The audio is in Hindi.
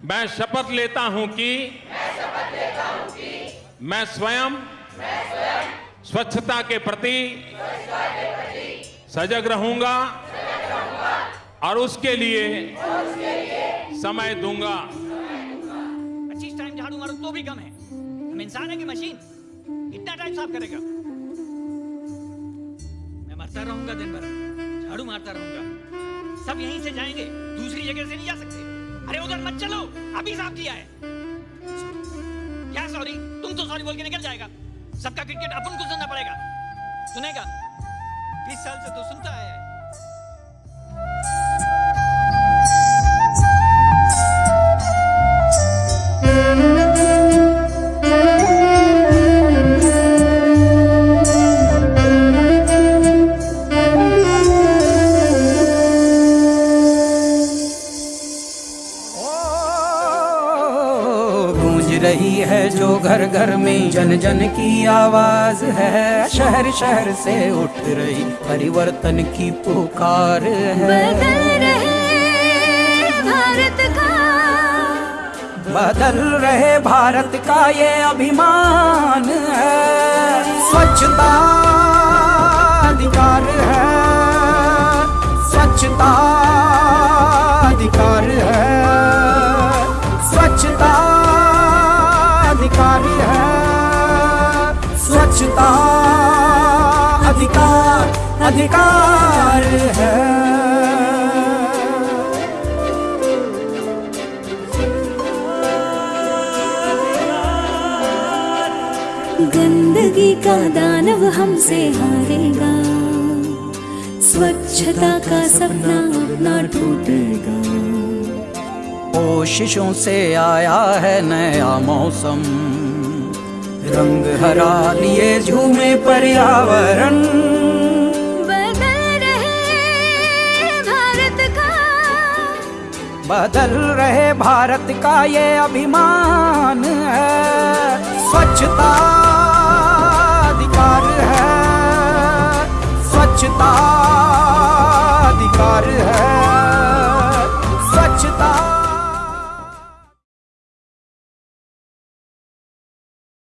मैं शपथ लेता हूँ कि मैं स्वयं स्वच्छता के प्रति सजग रहूँगा और उसके लिए समय दूँगा। पच्चीस टाइम झाड़ू मारो तो भी कम है। हम इंसान है कि मशीन कितना टाइम साफ़ करेगा? मैं मरता रहूँगा दिन भर। झाड़ू मारता रहूँगा। सब यहीं से जाएँगे। दूसरी जगह से नहीं जा सकते। अरे उधर मत चलो। अभी साफ़ किया है। क्या सॉरी तुम तो सॉरी बोल के निकल जाएगा। सबका क्रिकेट अपन को सुनना पड़ेगा। सुनेगा? बीस साल से तो सुनता है। रही है जो घर घर में जन जन की आवाज़ है। शहर शहर से उठ रही परिवर्तन की पुकार है। बदल रहे भारत का। बदल रहे भारत का ये अभिमान है। स्वच्छता स्वच्छता अधिकार अधिकार है। गंदगी का दानव हमसे हारेगा। स्वच्छता का सपना अपना टूटेगा। कोशिशों से आया है नया मौसम। रंग हरा लिए झूमे पर्यावरण। बदल रहे भारत का। बदल रहे भारत का ये अभिमान है। स्वच्छता अधिकार है। स्वच्छता